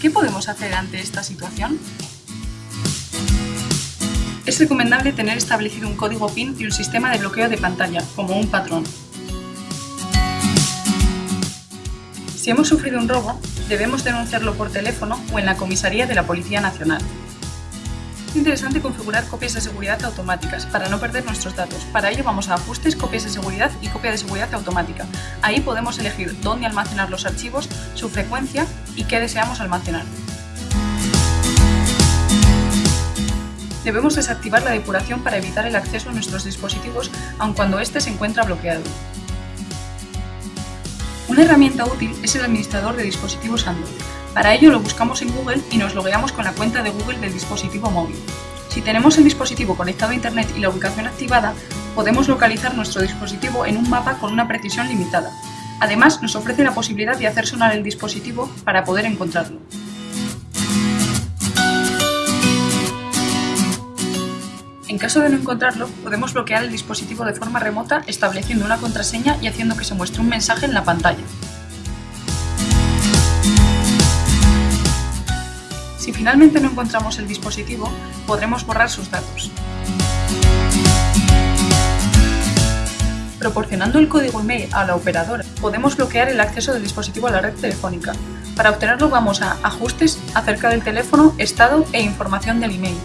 ¿Qué podemos hacer ante esta situación? Es recomendable tener establecido un código PIN y un sistema de bloqueo de pantalla, como un patrón. Si hemos sufrido un robo, debemos denunciarlo por teléfono o en la comisaría de la Policía Nacional. Es interesante configurar copias de seguridad automáticas para no perder nuestros datos. Para ello vamos a Ajustes, Copias de seguridad y Copia de seguridad automática. Ahí podemos elegir dónde almacenar los archivos, su frecuencia y qué deseamos almacenar. Debemos desactivar la depuración para evitar el acceso a nuestros dispositivos aun cuando éste se encuentra bloqueado. Una herramienta útil es el administrador de dispositivos Android. Para ello lo buscamos en Google y nos logueamos con la cuenta de Google del dispositivo móvil. Si tenemos el dispositivo conectado a Internet y la ubicación activada, podemos localizar nuestro dispositivo en un mapa con una precisión limitada. Además, nos ofrece la posibilidad de hacer sonar el dispositivo para poder encontrarlo. En caso de no encontrarlo, podemos bloquear el dispositivo de forma remota estableciendo una contraseña y haciendo que se muestre un mensaje en la pantalla. Si finalmente no encontramos el dispositivo, podremos borrar sus datos. Proporcionando el código email a la operadora, podemos bloquear el acceso del dispositivo a la red telefónica. Para obtenerlo vamos a Ajustes, acerca del teléfono, estado e información del email.